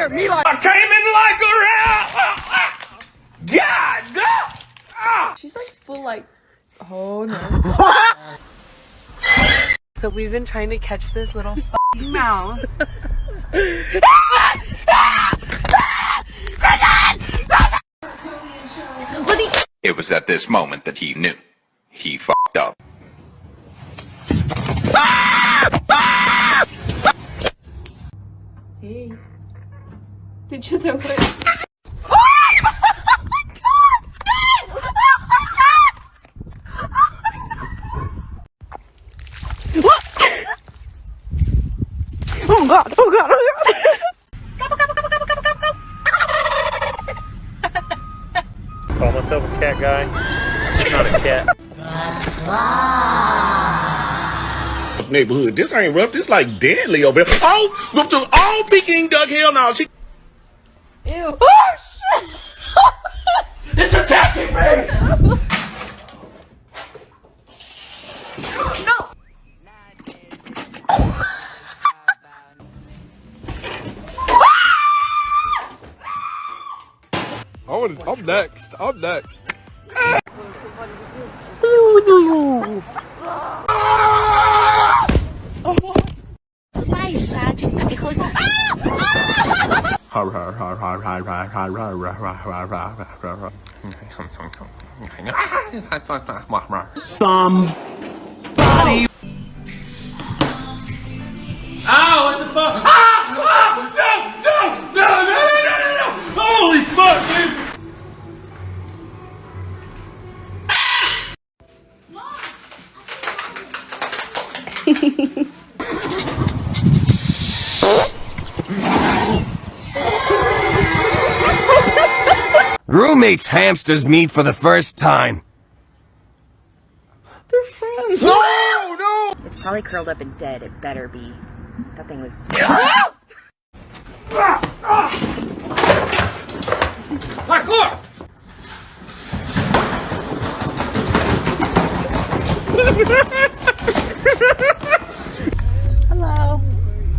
here. Me like. I came in like a rat. Uh, uh, God, God. Uh. She's like full like. Oh no. so we've been trying to catch this little mouse. It was at this moment that he knew. He fucked up. Hey. Did you throw? Oh god, oh god, oh god. Call myself a cat guy. I'm not a cat. neighborhood. This ain't rough. This like deadly over here. Oh, look to all Peking duck. Hell no. She I'm next. I'm next. Somebody. Roommates hamsters meet for the first time. They're friends. No, no. It's probably curled up and dead. It better be. That thing was. Parkour! Hello.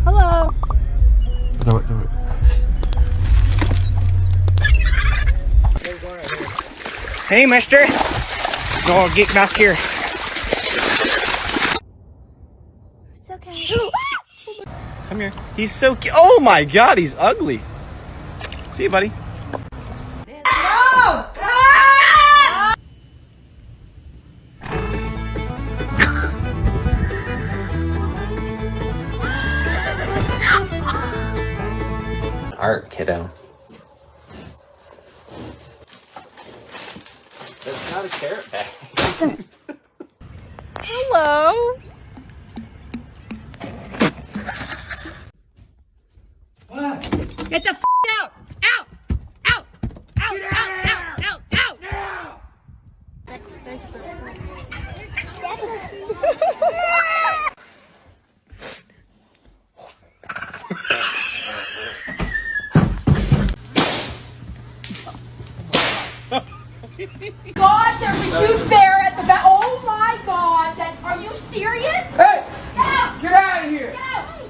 Hello. Do it, do it. Hey, mister. No, get back here. It's okay. Come here. He's so cute. Oh my god, he's ugly. See you, buddy. God, there's a huge bear at the back. Oh my God! That, are you serious? Hey! Get out! Get out of here! Get out!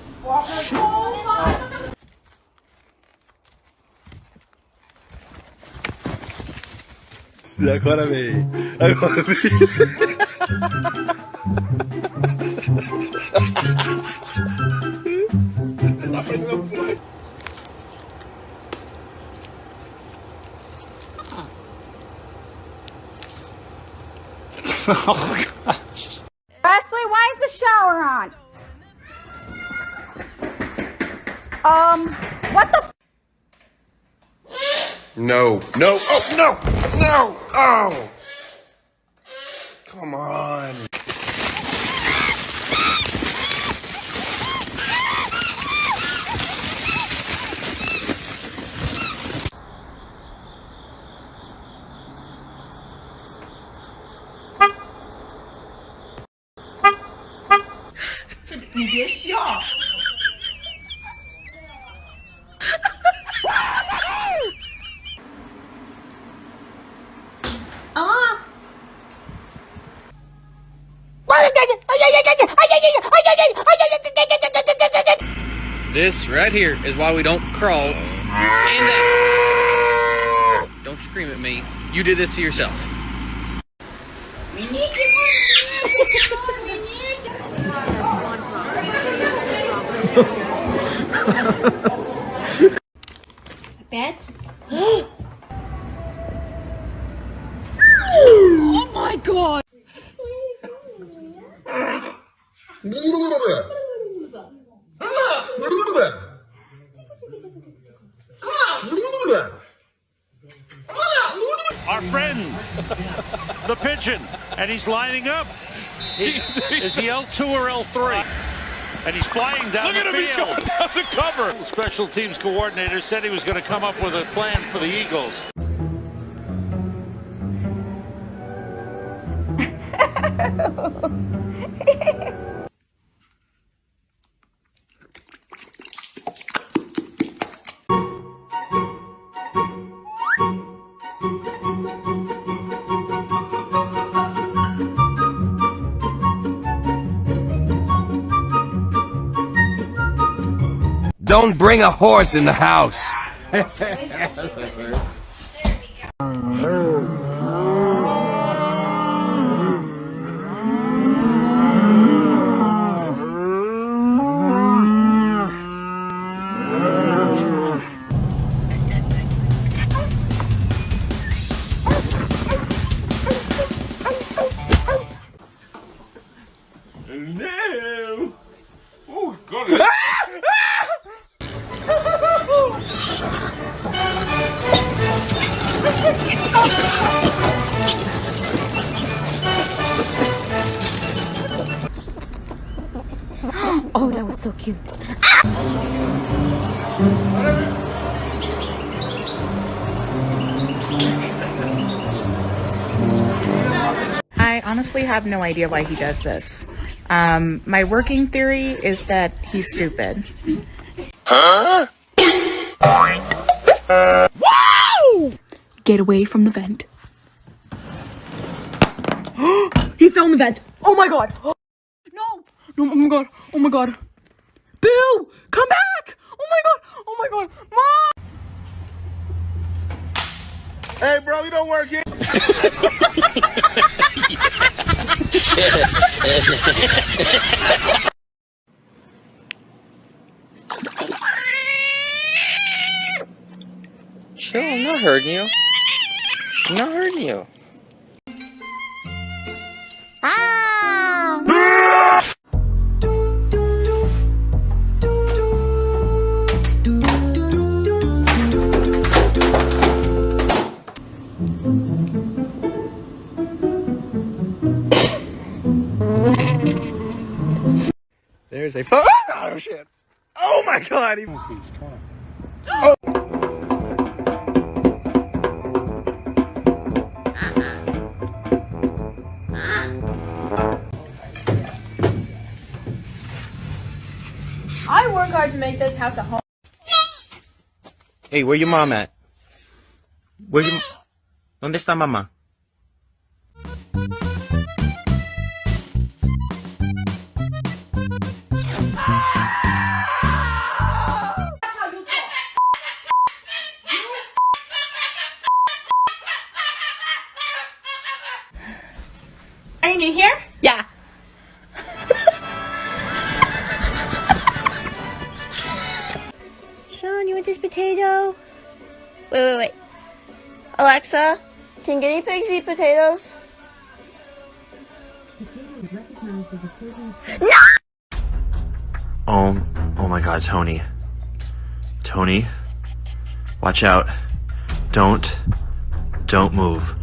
Oh my! Agora vem. Agora vem. Wesley, why is the shower on? Um, what the f- No, no, oh, no, no, oh. Come on. This right here is why we don't crawl And that. Don't scream at me. You did this to yourself. Bet. oh my god! Our friend, the pigeon, and he's lining up. He, is he L2 or L3? And he's flying down Look the at him, he's field. going down the cover. The special teams coordinator said he was going to come up with a plan for the Eagles. Don't bring a horse in the house. honestly have no idea why he does this. Um, my working theory is that he's stupid. Get away from the vent. he fell in the vent. Oh my god. No. No, oh my god. Oh my god. Boo! Come back! Oh my god. Oh my god. Mom! Hey, bro, you don't work here. Chill, I'm not hurting you. I'm not hurting you. There's a. Oh shit! Oh my god! He... I work hard to make this house a home. Hey, where your mom at? Where you? ¿Dónde está mamá? Alexa, can guinea pigs eat potatoes? Oh, oh my god, Tony. Tony, watch out. Don't, don't move.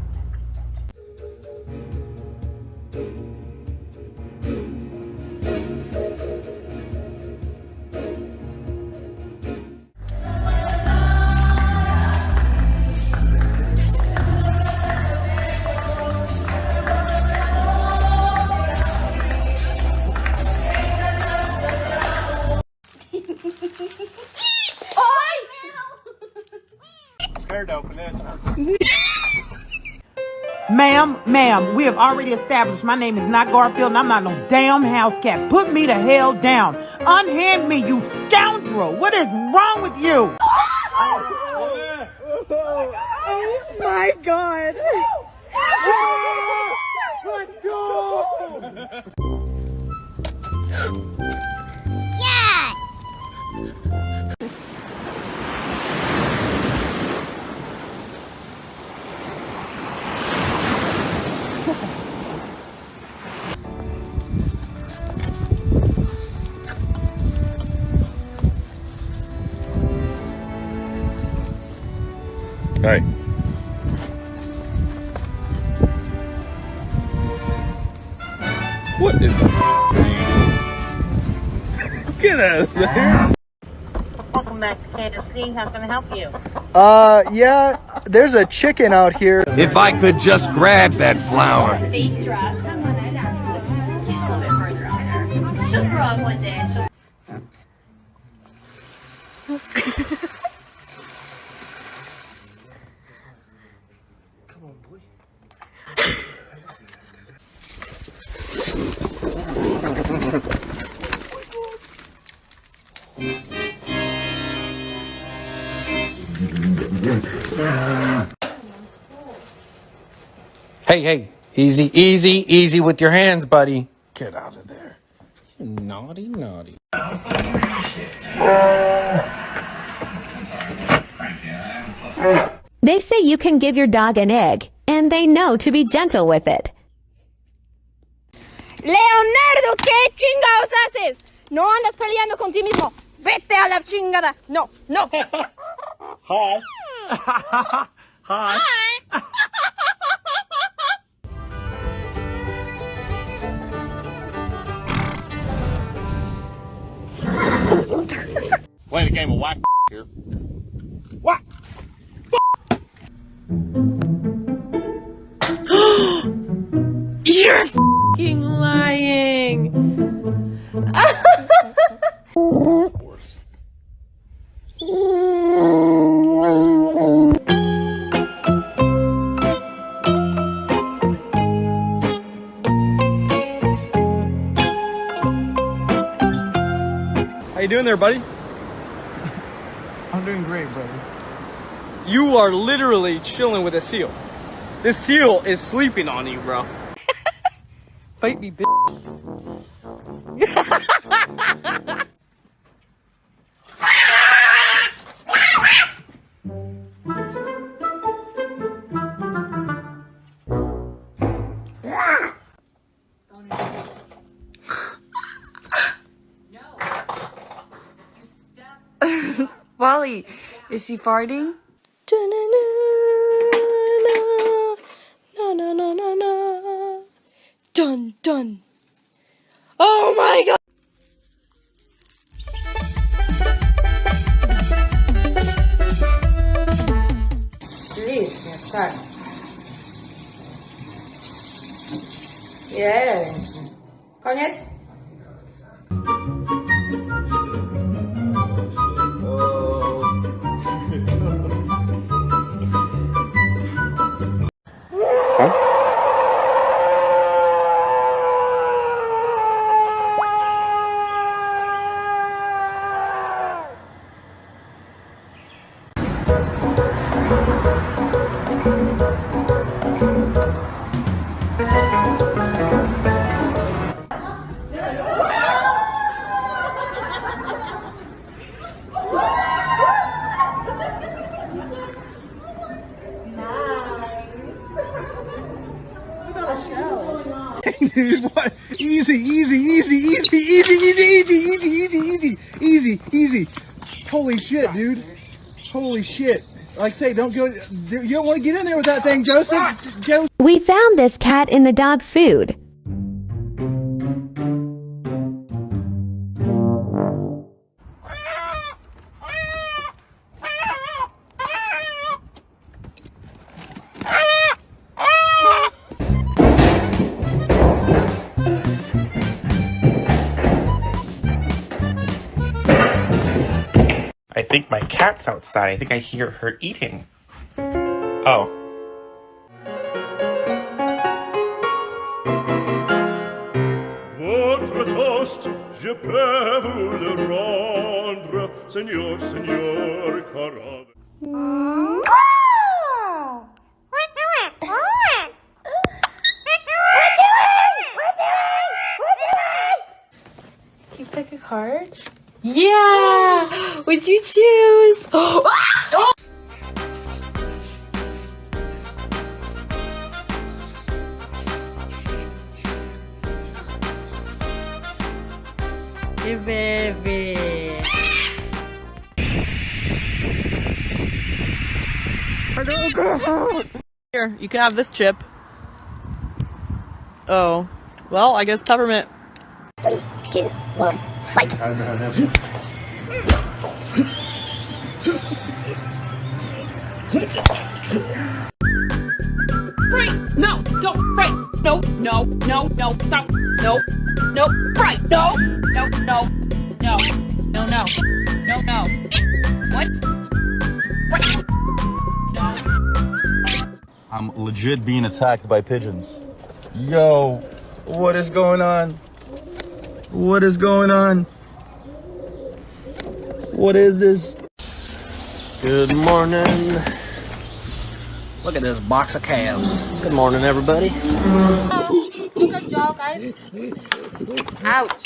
Already established my name is not Garfield and I'm not no damn house cat. Put me the hell down. Unhand me, you scoundrel. What is wrong with you? Oh my god. Let's go! Hey. What is Get out of there. Welcome back to KFC. How can I help you? Uh, yeah, there's a chicken out here. If I could just grab that flower. Hey, hey, easy, easy, easy with your hands, buddy. Get out of there. You naughty, naughty. They say you can give your dog an egg, and they know to be gentle with it. Leonardo, ¿qué chingados haces? No andas peleando con ti mismo. Vete a la chingada. No, no. Hi. Hi. Playing a game of whack here. What? You're fucking lying. there, buddy? I'm doing great, brother. You are literally chilling with a seal. This seal is sleeping on you, bro. Fight me, bitch. Wally, is she farting? Holy shit, dude. Holy shit. Like I say, don't go. You don't want to get in there with that thing, Joseph. Joseph. We found this cat in the dog food. cat's outside. I think I hear her eating. Oh. Votre toast, je peux vous le rendre, Seigneur, Seigneur, Carade. Card? Yeah! Would you choose? Oh! Hey, baby. Here, you can have this chip. Oh. Well, I guess peppermint. Three, two, one, fight. Right! No! Don't! Right! No! No! No! No! Stop! No! No! Right! No! No! No! No! No! No! No! No! What? Right! I'm legit being attacked by pigeons. Yo, what is going on? What is going on? What is this? Good morning. Look at this box of calves. Good morning, everybody. Good job, guys. Ouch.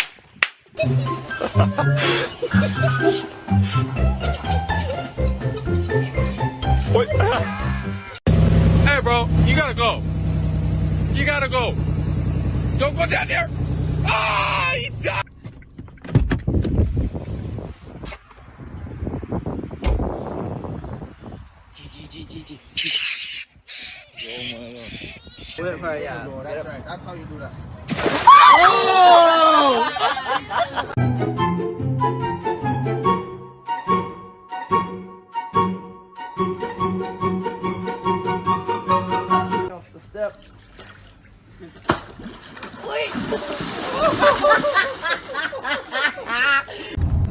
What? hey, bro, you gotta go. You gotta go. Don't go down there. Ah, he died. Wait for it, yeah. That's right. That's how you do that. Off the step.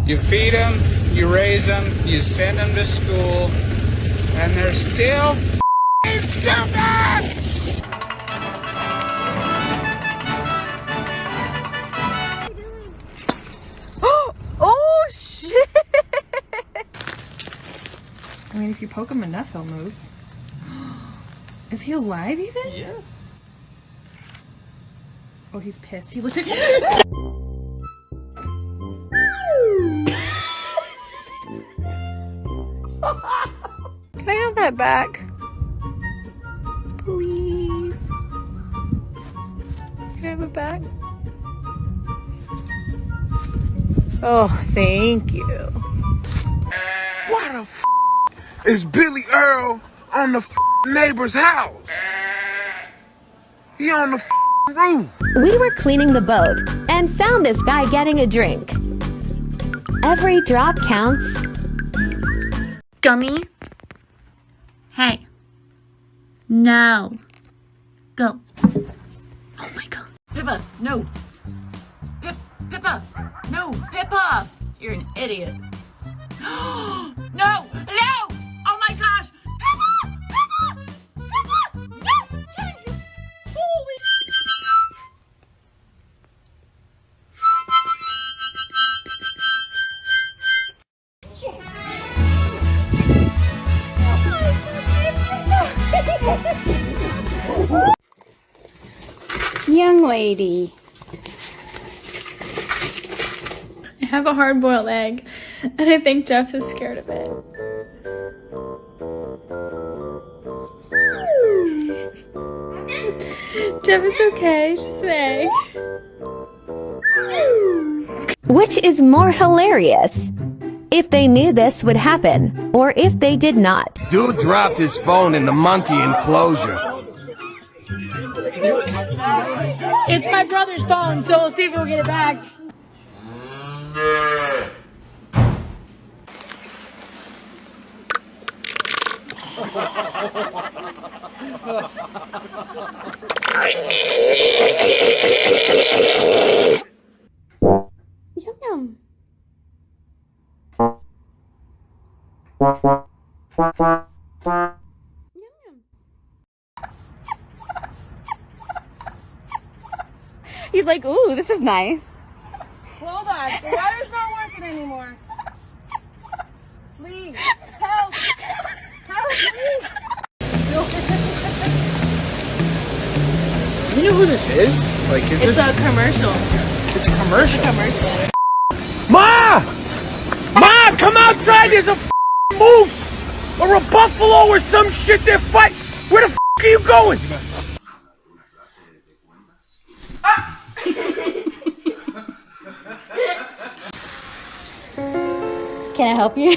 You feed them, you raise them, you send them to school, and they're still stupid! Poke him enough, he'll move. Is he alive even? Yeah. Oh, he's pissed. He looked at Can I have that back? Please. Can I have it back? Oh, thank you. What the f is Billy Earl on the neighbor's house? He on the roof. We were cleaning the boat and found this guy getting a drink. Every drop counts. Gummy. Hey. No. Go. Oh my god. Pippa, no. Pip, Pippa, no, Pippa. You're an idiot. no, no. Young lady. I have a hard boiled egg, and I think Jeff is scared of it. Jeff, it's okay. It's just an egg. Which is more hilarious? If they knew this would happen, or if they did not. Dude dropped his phone in the monkey enclosure. It's my brother's phone, so we'll see if we'll get it back. Yum yum. He's like, ooh, this is nice. Hold on. The water's not working anymore. Please. Help. Help me. You know who this is? Like, is It's this? a commercial. It's a commercial. commercial. God, come outside! There's a moose or a buffalo or some shit. They're fighting. Where the f- are you going? Can I help you?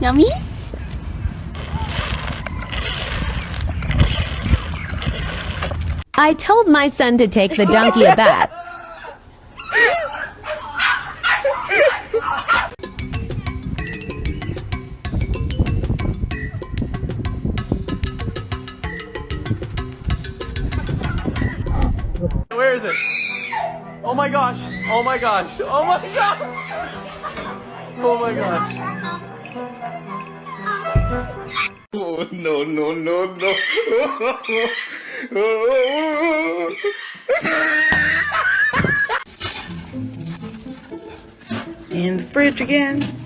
Yummy? I told my son to take the donkey a bath. My gosh. Oh my gosh. Oh my gosh. Oh my gosh. Oh, no, no, no, no. In the fridge again.